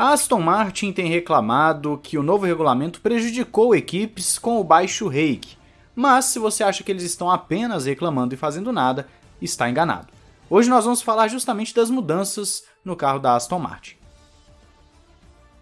A Aston Martin tem reclamado que o novo regulamento prejudicou equipes com o baixo rake, mas se você acha que eles estão apenas reclamando e fazendo nada, está enganado. Hoje nós vamos falar justamente das mudanças no carro da Aston Martin.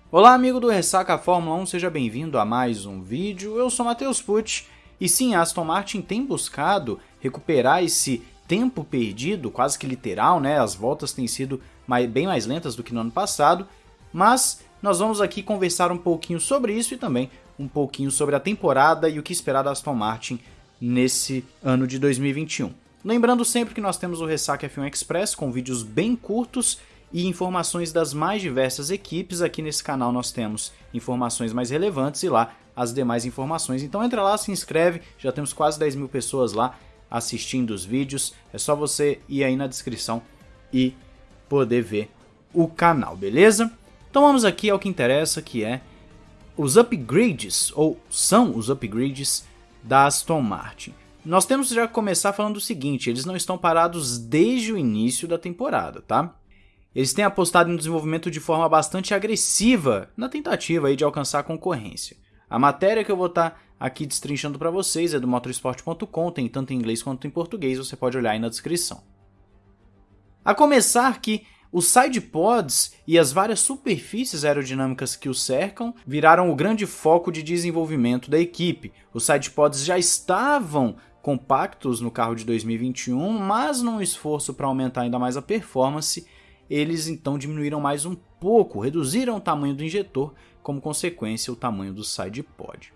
Olá amigo do Ressaca Fórmula 1, seja bem-vindo a mais um vídeo, eu sou Matheus Pucci, e sim, a Aston Martin tem buscado recuperar esse tempo perdido, quase que literal, né? As voltas têm sido bem mais lentas do que no ano passado, mas nós vamos aqui conversar um pouquinho sobre isso e também um pouquinho sobre a temporada e o que esperar da Aston Martin nesse ano de 2021. Lembrando sempre que nós temos o Ressaca F1 Express com vídeos bem curtos e informações das mais diversas equipes. Aqui nesse canal nós temos informações mais relevantes e lá as demais informações. Então entra lá, se inscreve, já temos quase 10 mil pessoas lá assistindo os vídeos. É só você ir aí na descrição e poder ver o canal, beleza? Então vamos aqui ao que interessa, que é os upgrades, ou são os upgrades da Aston Martin. Nós temos já que começar falando o seguinte, eles não estão parados desde o início da temporada, tá? Eles têm apostado no desenvolvimento de forma bastante agressiva na tentativa aí de alcançar a concorrência. A matéria que eu vou estar tá aqui destrinchando para vocês é do motorsport.com, tem tanto em inglês quanto em português, você pode olhar aí na descrição. A começar que os sidepods e as várias superfícies aerodinâmicas que o cercam viraram o grande foco de desenvolvimento da equipe. Os sidepods já estavam compactos no carro de 2021, mas num esforço para aumentar ainda mais a performance, eles então diminuíram mais um pouco, reduziram o tamanho do injetor, como consequência o tamanho do sidepod.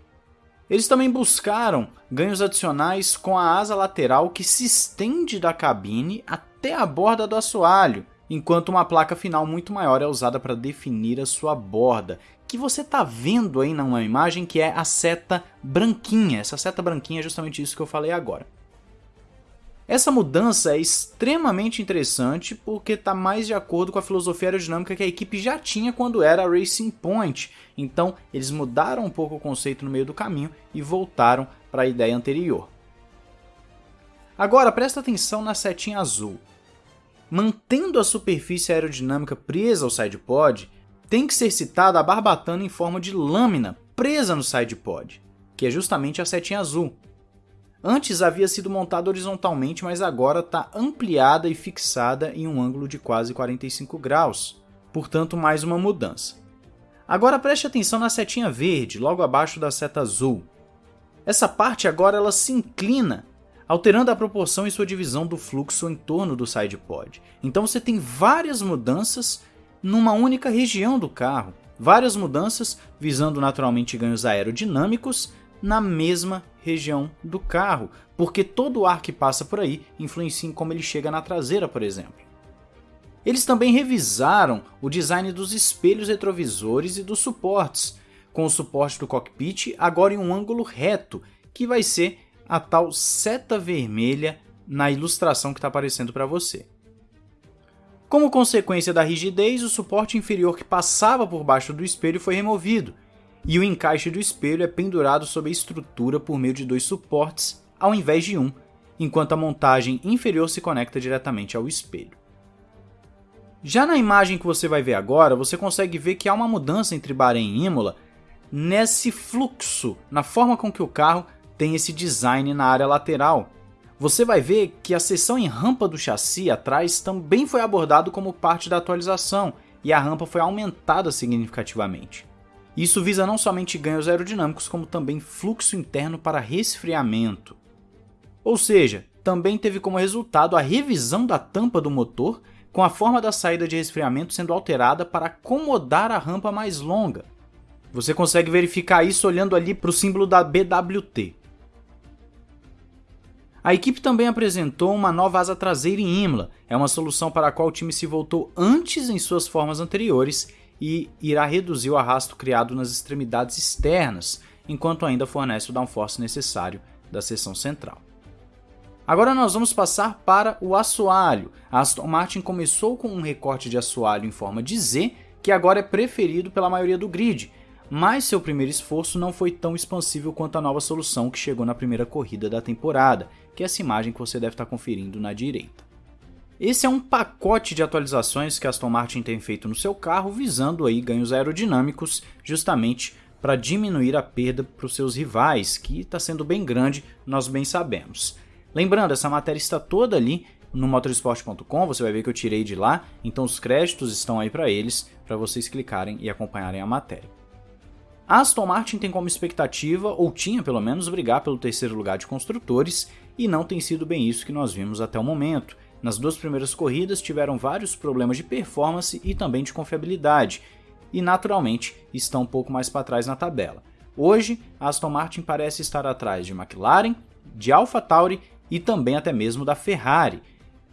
Eles também buscaram ganhos adicionais com a asa lateral que se estende da cabine até a borda do assoalho, enquanto uma placa final muito maior é usada para definir a sua borda, que você está vendo aí numa imagem que é a seta branquinha. Essa seta branquinha é justamente isso que eu falei agora. Essa mudança é extremamente interessante porque está mais de acordo com a filosofia aerodinâmica que a equipe já tinha quando era Racing Point. Então eles mudaram um pouco o conceito no meio do caminho e voltaram para a ideia anterior. Agora presta atenção na setinha azul mantendo a superfície aerodinâmica presa ao sidepod, tem que ser citada a barbatana em forma de lâmina presa no sidepod, que é justamente a setinha azul. Antes havia sido montada horizontalmente, mas agora está ampliada e fixada em um ângulo de quase 45 graus, portanto mais uma mudança. Agora preste atenção na setinha verde, logo abaixo da seta azul. Essa parte agora ela se inclina alterando a proporção e sua divisão do fluxo em torno do sidepod. Então você tem várias mudanças numa única região do carro, várias mudanças visando naturalmente ganhos aerodinâmicos na mesma região do carro, porque todo o ar que passa por aí influencia em como ele chega na traseira, por exemplo. Eles também revisaram o design dos espelhos retrovisores e dos suportes, com o suporte do cockpit agora em um ângulo reto, que vai ser a tal seta vermelha na ilustração que está aparecendo para você. Como consequência da rigidez, o suporte inferior que passava por baixo do espelho foi removido, e o encaixe do espelho é pendurado sobre a estrutura por meio de dois suportes, ao invés de um, enquanto a montagem inferior se conecta diretamente ao espelho. Já na imagem que você vai ver agora, você consegue ver que há uma mudança entre Bahrein e Imola nesse fluxo, na forma com que o carro tem esse design na área lateral. Você vai ver que a seção em rampa do chassi atrás também foi abordado como parte da atualização e a rampa foi aumentada significativamente. Isso visa não somente ganhos aerodinâmicos, como também fluxo interno para resfriamento. Ou seja, também teve como resultado a revisão da tampa do motor, com a forma da saída de resfriamento sendo alterada para acomodar a rampa mais longa. Você consegue verificar isso olhando ali para o símbolo da BWT. A equipe também apresentou uma nova asa traseira em Imola, é uma solução para a qual o time se voltou antes em suas formas anteriores e irá reduzir o arrasto criado nas extremidades externas, enquanto ainda fornece o downforce necessário da seção central. Agora nós vamos passar para o assoalho. A Aston Martin começou com um recorte de assoalho em forma de Z, que agora é preferido pela maioria do grid, mas seu primeiro esforço não foi tão expansível quanto a nova solução que chegou na primeira corrida da temporada, que é essa imagem que você deve estar conferindo na direita. Esse é um pacote de atualizações que Aston Martin tem feito no seu carro, visando aí ganhos aerodinâmicos, justamente para diminuir a perda para os seus rivais, que está sendo bem grande, nós bem sabemos. Lembrando, essa matéria está toda ali no motorsport.com, você vai ver que eu tirei de lá, então os créditos estão aí para eles, para vocês clicarem e acompanharem a matéria. A Aston Martin tem como expectativa, ou tinha pelo menos, brigar pelo terceiro lugar de construtores, e não tem sido bem isso que nós vimos até o momento. Nas duas primeiras corridas tiveram vários problemas de performance e também de confiabilidade, e naturalmente estão um pouco mais para trás na tabela. Hoje, a Aston Martin parece estar atrás de McLaren, de AlphaTauri e também até mesmo da Ferrari.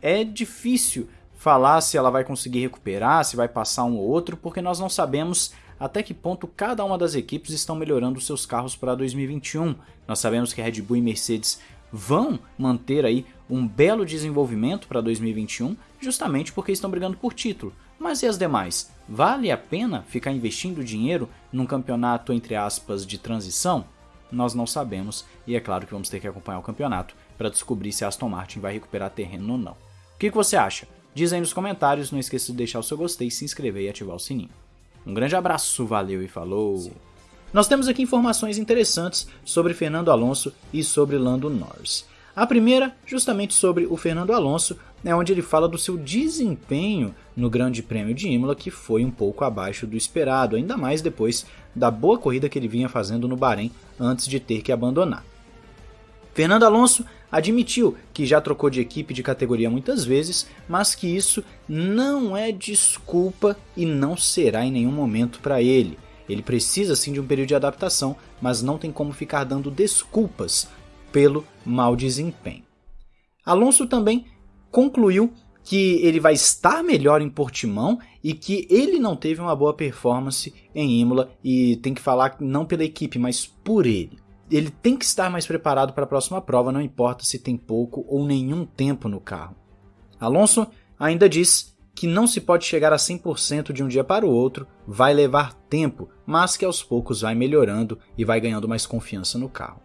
É difícil falar se ela vai conseguir recuperar, se vai passar um ou outro, porque nós não sabemos até que ponto cada uma das equipes estão melhorando seus carros para 2021. Nós sabemos que Red Bull e Mercedes vão manter aí um belo desenvolvimento para 2021, justamente porque estão brigando por título. Mas e as demais? Vale a pena ficar investindo dinheiro num campeonato entre aspas de transição? Nós não sabemos e é claro que vamos ter que acompanhar o campeonato para descobrir se a Aston Martin vai recuperar terreno ou não. O que, que você acha? Diz aí nos comentários, não esqueça de deixar o seu gostei, se inscrever e ativar o sininho. Um grande abraço, valeu e falou! Sim. Nós temos aqui informações interessantes sobre Fernando Alonso e sobre Lando Norris. A primeira, justamente sobre o Fernando Alonso, é onde ele fala do seu desempenho no Grande Prêmio de Imola, que foi um pouco abaixo do esperado, ainda mais depois da boa corrida que ele vinha fazendo no Bahrein antes de ter que abandonar. Fernando Alonso admitiu que já trocou de equipe de categoria muitas vezes, mas que isso não é desculpa e não será em nenhum momento para ele. Ele precisa sim de um período de adaptação, mas não tem como ficar dando desculpas pelo mau desempenho. Alonso também concluiu que ele vai estar melhor em Portimão e que ele não teve uma boa performance em Imola e tem que falar não pela equipe, mas por ele. Ele tem que estar mais preparado para a próxima prova, não importa se tem pouco ou nenhum tempo no carro. Alonso ainda diz que não se pode chegar a 100% de um dia para o outro, vai levar tempo, mas que aos poucos vai melhorando e vai ganhando mais confiança no carro.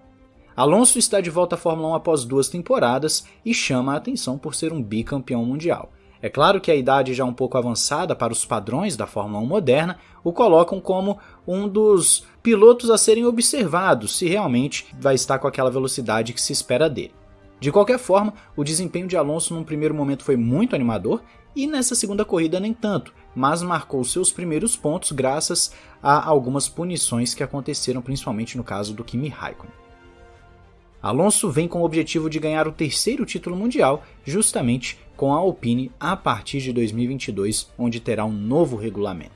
Alonso está de volta à Fórmula 1 após duas temporadas e chama a atenção por ser um bicampeão mundial. É claro que a idade já um pouco avançada para os padrões da Fórmula 1 moderna o colocam como um dos pilotos a serem observados se realmente vai estar com aquela velocidade que se espera dele. De qualquer forma, o desempenho de Alonso num primeiro momento foi muito animador e nessa segunda corrida nem tanto, mas marcou seus primeiros pontos graças a algumas punições que aconteceram principalmente no caso do Kimi Raikkonen. Alonso vem com o objetivo de ganhar o terceiro título mundial, justamente com a Alpine a partir de 2022, onde terá um novo regulamento.